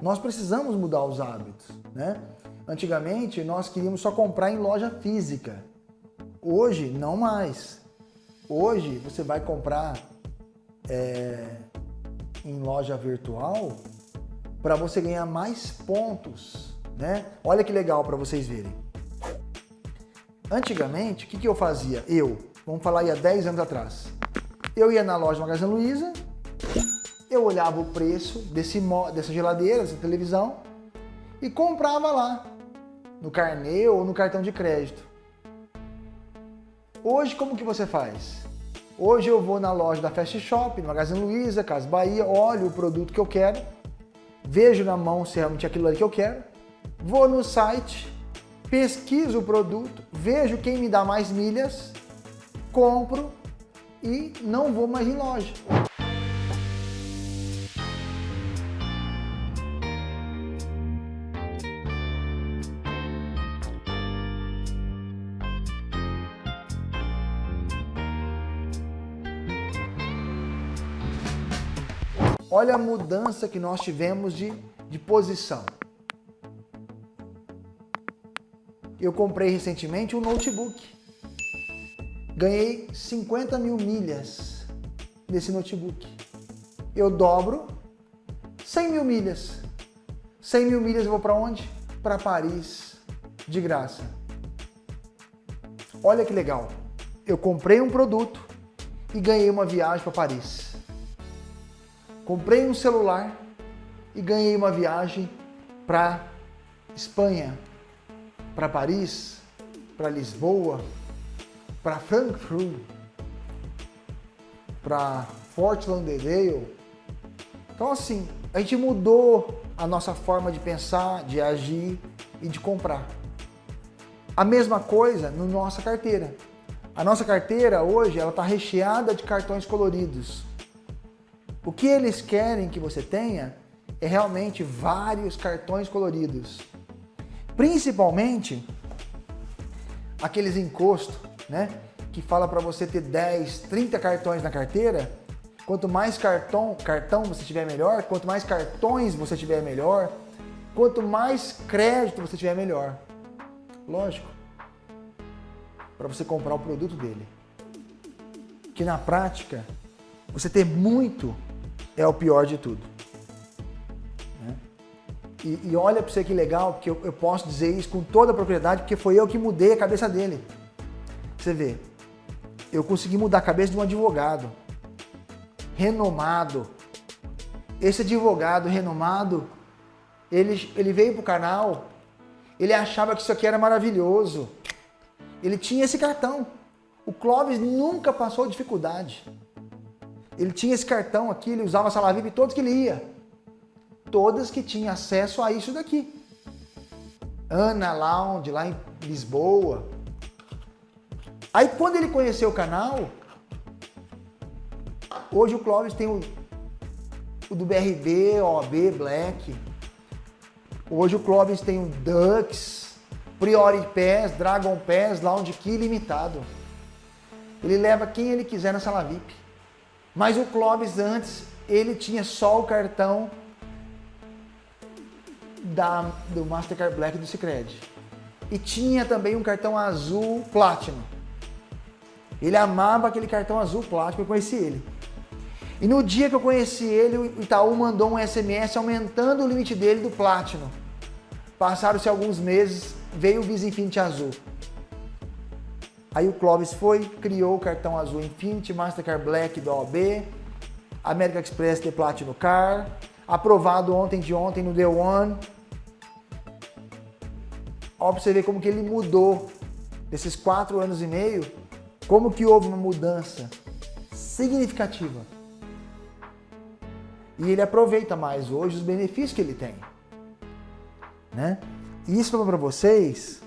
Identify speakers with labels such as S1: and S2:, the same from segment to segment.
S1: Nós precisamos mudar os hábitos, né? Antigamente, nós queríamos só comprar em loja física. Hoje, não mais. Hoje, você vai comprar é, em loja virtual para você ganhar mais pontos, né? Olha que legal para vocês verem. Antigamente, o que, que eu fazia? Eu, vamos falar aí há 10 anos atrás. Eu ia na loja Magazine Luiza, eu olhava o preço desse, dessa geladeira, dessa televisão e comprava lá, no carnê ou no cartão de crédito. Hoje, como que você faz? Hoje eu vou na loja da Fast Shop, no Magazine Luiza, Casa Bahia, olho o produto que eu quero, vejo na mão se realmente é aquilo ali que eu quero, vou no site, pesquiso o produto, vejo quem me dá mais milhas, compro e não vou mais em loja. Olha a mudança que nós tivemos de, de posição. Eu comprei recentemente um notebook. Ganhei 50 mil milhas nesse notebook. Eu dobro 100 mil milhas. 100 mil milhas eu vou para onde? Para Paris, de graça. Olha que legal. Eu comprei um produto e ganhei uma viagem para Paris. Comprei um celular e ganhei uma viagem para Espanha, para Paris, para Lisboa, para Frankfurt, para Fort Lauderdale. Então assim, a gente mudou a nossa forma de pensar, de agir e de comprar. A mesma coisa na nossa carteira. A nossa carteira hoje ela está recheada de cartões coloridos. O que eles querem que você tenha é realmente vários cartões coloridos. Principalmente aqueles encostos, né? Que fala para você ter 10, 30 cartões na carteira. Quanto mais cartão, cartão você tiver melhor, quanto mais cartões você tiver melhor, quanto mais crédito você tiver melhor. Lógico. Para você comprar o produto dele. Que na prática, você ter muito é o pior de tudo. Né? E, e, olha para você que legal, que eu, eu posso dizer isso com toda a propriedade, porque foi eu que mudei a cabeça dele. Você vê, eu consegui mudar a cabeça de um advogado renomado. Esse advogado renomado, ele, ele veio para o canal, ele achava que isso aqui era maravilhoso. Ele tinha esse cartão. O Clóvis nunca passou dificuldade. Ele tinha esse cartão aqui, ele usava a sala VIP todos que ele ia. Todas que tinham acesso a isso daqui. Ana Lounge, lá em Lisboa. Aí quando ele conheceu o canal, hoje o Clóvis tem o, o do BRB, OB, Black. Hoje o Clóvis tem o Dux, Priori Pass, Dragon Pass, Lounge Key limitado. Ele leva quem ele quiser na sala VIP. Mas o Clóvis antes, ele tinha só o cartão da, do Mastercard Black do Cicred. E tinha também um cartão azul Platinum. Ele amava aquele cartão azul Platinum, eu conheci ele. E no dia que eu conheci ele, o Itaú mandou um SMS aumentando o limite dele do Platinum. Passaram-se alguns meses, veio o Visa Infinity azul. Aí o Clóvis foi, criou o cartão azul Infinity, Mastercard Black do OB, American Express de Platinum Car, aprovado ontem de ontem no Day One. Ó, pra você ver como que ele mudou desses quatro anos e meio, como que houve uma mudança significativa. E ele aproveita mais hoje os benefícios que ele tem. Né? E isso para vocês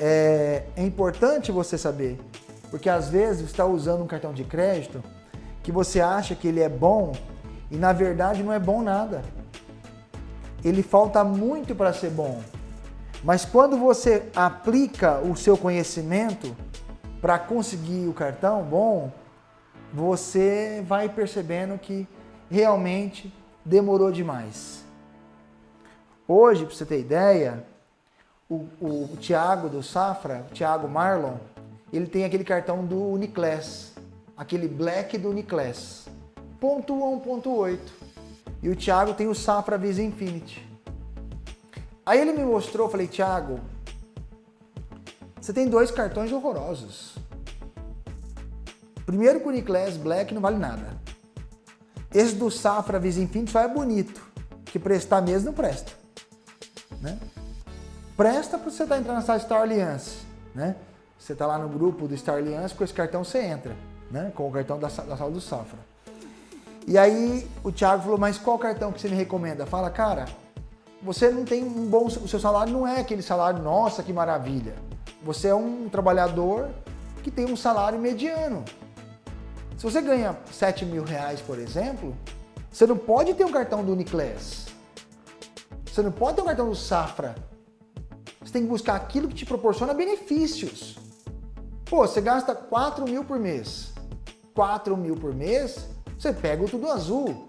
S1: é, é importante você saber, porque às vezes você está usando um cartão de crédito que você acha que ele é bom e na verdade não é bom nada. Ele falta muito para ser bom. Mas quando você aplica o seu conhecimento para conseguir o cartão bom, você vai percebendo que realmente demorou demais. Hoje, para você ter ideia, o, o, Thiago do Safra, o Thiago Marlon, ele tem aquele cartão do Uniclass, aquele Black do Uniclass, ponto 1.8. E o Thiago tem o Safra Visa Infinity. Aí ele me mostrou, falei, Thiago, você tem dois cartões horrorosos. Primeiro que o Uniclass Black não vale nada. Esse do Safra Visa Infinity só é bonito, que prestar mesmo não presta. Né? Presta para você estar tá entrando nessa Star Alliance. Né? Você está lá no grupo do Star Alliance, com esse cartão você entra, né? com o cartão da, da sala do Safra. E aí o Thiago falou, mas qual cartão que você me recomenda? Fala, cara, você não tem um bom... O seu salário não é aquele salário, nossa, que maravilha. Você é um trabalhador que tem um salário mediano. Se você ganha 7 mil reais, por exemplo, você não pode ter um cartão do Uniclass. Você não pode ter um cartão do Safra. Você tem que buscar aquilo que te proporciona benefícios. Pô, você gasta 4 mil por mês. 4 mil por mês, você pega o Tudo Azul.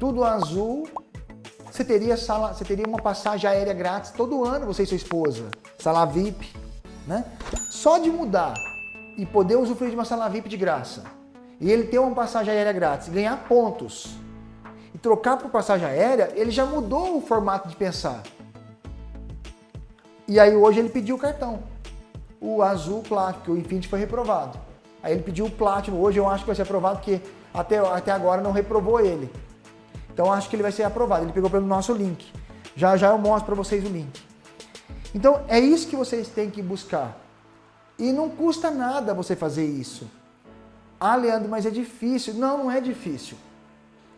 S1: Tudo Azul, você teria, sala, você teria uma passagem aérea grátis todo ano, você e sua esposa. Sala VIP, né? Só de mudar e poder usufruir de uma sala VIP de graça, e ele ter uma passagem aérea grátis, ganhar pontos, e trocar por passagem aérea, ele já mudou o formato de pensar. E aí hoje ele pediu o cartão. O azul Platinum, o Infinity foi reprovado. Aí ele pediu o Platinum, hoje eu acho que vai ser aprovado, porque até, até agora não reprovou ele. Então acho que ele vai ser aprovado, ele pegou pelo nosso link. Já já eu mostro para vocês o link. Então é isso que vocês têm que buscar. E não custa nada você fazer isso. Ah, Leandro, mas é difícil. Não, não é difícil.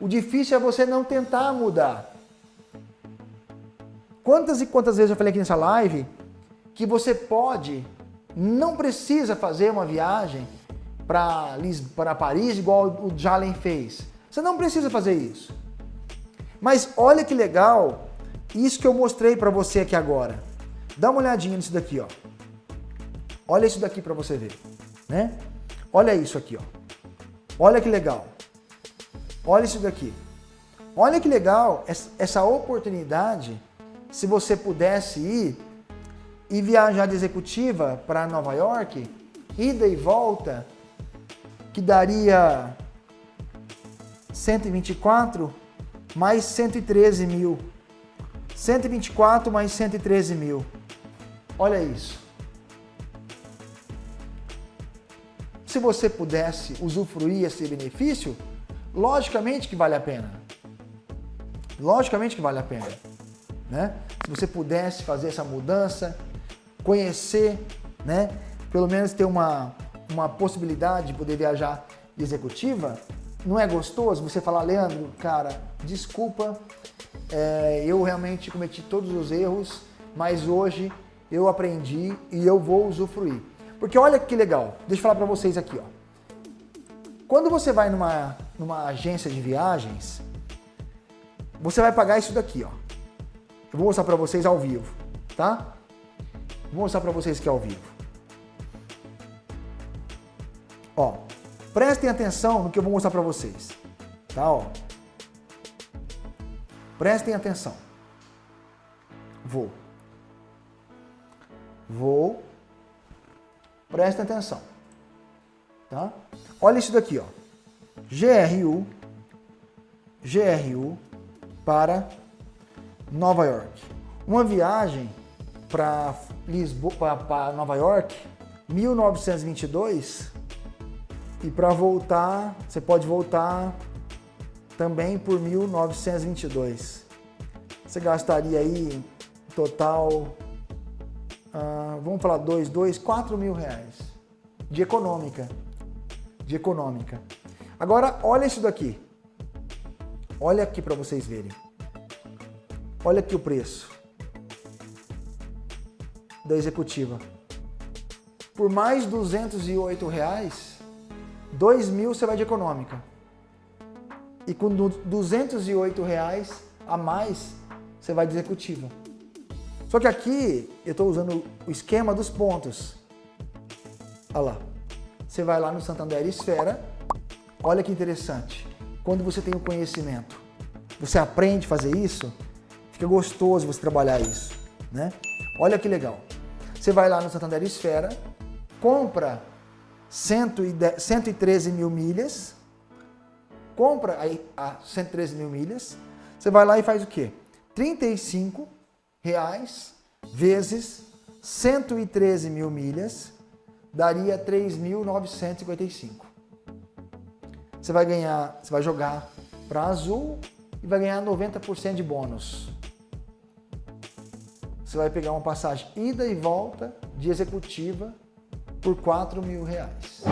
S1: O difícil é você não tentar mudar. Quantas e quantas vezes eu falei aqui nessa live que você pode, não precisa fazer uma viagem para Paris igual o Jalen fez. Você não precisa fazer isso. Mas olha que legal isso que eu mostrei para você aqui agora. Dá uma olhadinha nisso daqui, ó. Olha isso daqui para você ver, né? Olha isso aqui, ó. Olha que legal. Olha isso daqui. Olha que legal essa oportunidade, se você pudesse ir e viajar de executiva para Nova York, ida e volta, que daria 124 mais 113 mil. 124 mais 113 mil. Olha isso. se você pudesse usufruir esse benefício, logicamente que vale a pena. Logicamente que vale a pena. Né? Se você pudesse fazer essa mudança, conhecer, né? pelo menos ter uma, uma possibilidade de poder viajar de executiva, não é gostoso você falar, Leandro, cara, desculpa, é, eu realmente cometi todos os erros, mas hoje eu aprendi e eu vou usufruir. Porque olha que legal, deixa eu falar para vocês aqui. Ó. Quando você vai numa, numa agência de viagens, você vai pagar isso daqui. Ó. Eu vou mostrar para vocês ao vivo, tá? Vou mostrar para vocês aqui ao vivo. Ó, prestem atenção no que eu vou mostrar para vocês, tá? Ó. Prestem atenção. Vou. Vou Presta atenção. Tá? Olha isso daqui, ó. GRU, GRU para Nova York. Uma viagem para Lisboa, para Nova York, 1922, e para voltar, você pode voltar também por 1922. Você gastaria aí total ah, vamos falar dois, dois, quatro mil reais de econômica, de econômica. Agora, olha isso daqui. Olha aqui para vocês verem. Olha aqui o preço da executiva. Por mais 208 reais, 2 mil você vai de econômica. E com 208 reais a mais, você vai de executiva. Só que aqui eu estou usando o esquema dos pontos. Olha lá. Você vai lá no Santander Esfera. Olha que interessante. Quando você tem o conhecimento. você aprende a fazer isso, fica gostoso você trabalhar isso, né? Olha que legal. Você vai lá no Santander Esfera, compra 110, 113 mil milhas, compra aí a 113 mil milhas, você vai lá e faz o quê? 35 reais vezes 113 mil milhas daria 3.955. Você vai ganhar, você vai jogar para azul e vai ganhar 90% de bônus. Você vai pegar uma passagem ida e volta de executiva por 4 mil reais.